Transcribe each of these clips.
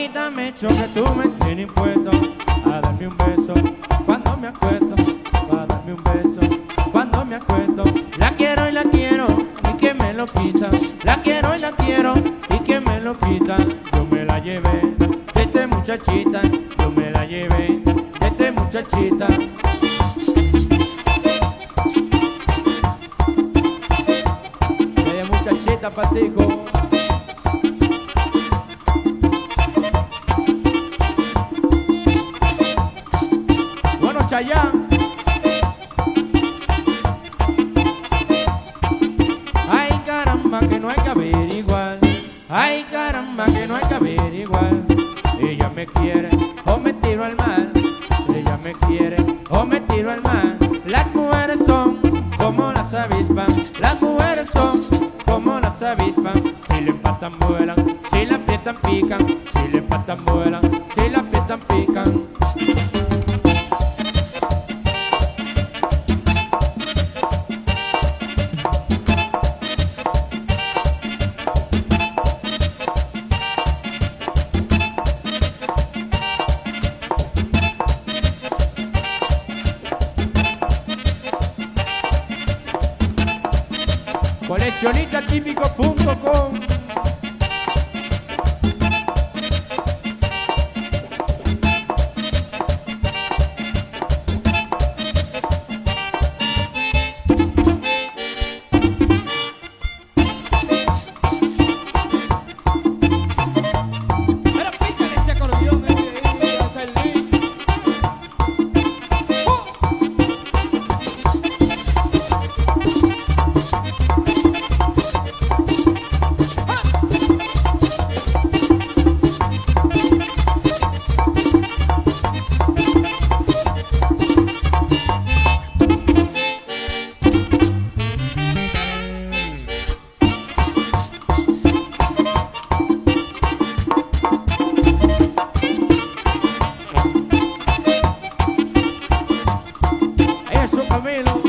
Ahorita me echo que tú me tienes impuesto a darme un beso cuando me acuesto, a darme un beso cuando me acuesto. La quiero y la quiero y que me lo quita. La quiero y la quiero y que me lo quita. Yo me la llevé de este muchachita, yo me la llevé de este muchachita. Ella muchachita patico. Chayán. Ay, caramba, que no hay que averiguar. Ay, caramba, que no hay que averiguar. Ella me quiere o me tiro al mar. Ella me quiere o me tiro al mar. Las mujeres son como las avispas. Las mujeres son como las avispas. Si le empatan vuelan, si la aprietan pican. Si le empatan vuelan, si la aprietan pican. Pero Camilo.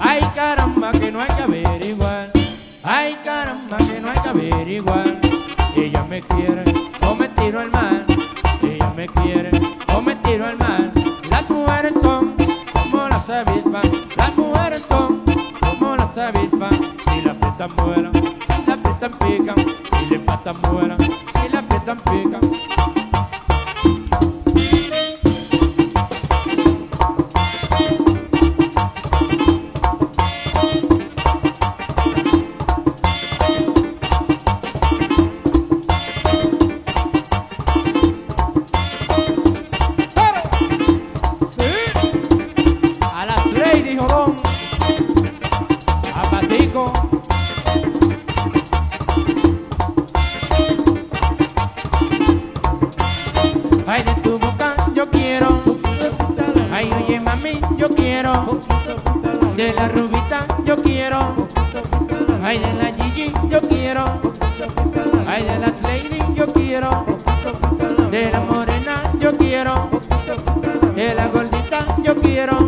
Ay caramba que no hay que averiguar. Ay caramba que no hay que averiguar. Ella me quiere o me tiro al mar. Ella me quiere o me tiro al mar. Las mujeres son como las avispas. Las mujeres son como las avispas. Si la aprietan vuelan, si la aprietan pican. Si le empatan vuelan, Ay, de tu boca yo quiero. Ay, oye mami, yo quiero. De la rubita yo quiero. Ay, de la Gigi yo quiero. Ay, de las Lady yo quiero. De la morena yo quiero. De la gordita yo quiero.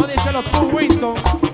No, díselo tú, Winston.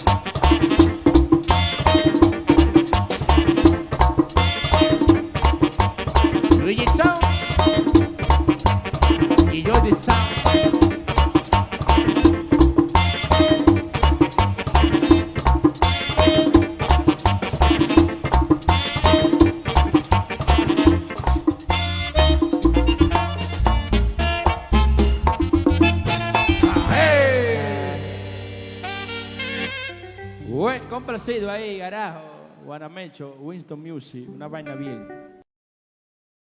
Buen complacido ahí, carajo. Guanamecho, Winston Music, una vaina bien.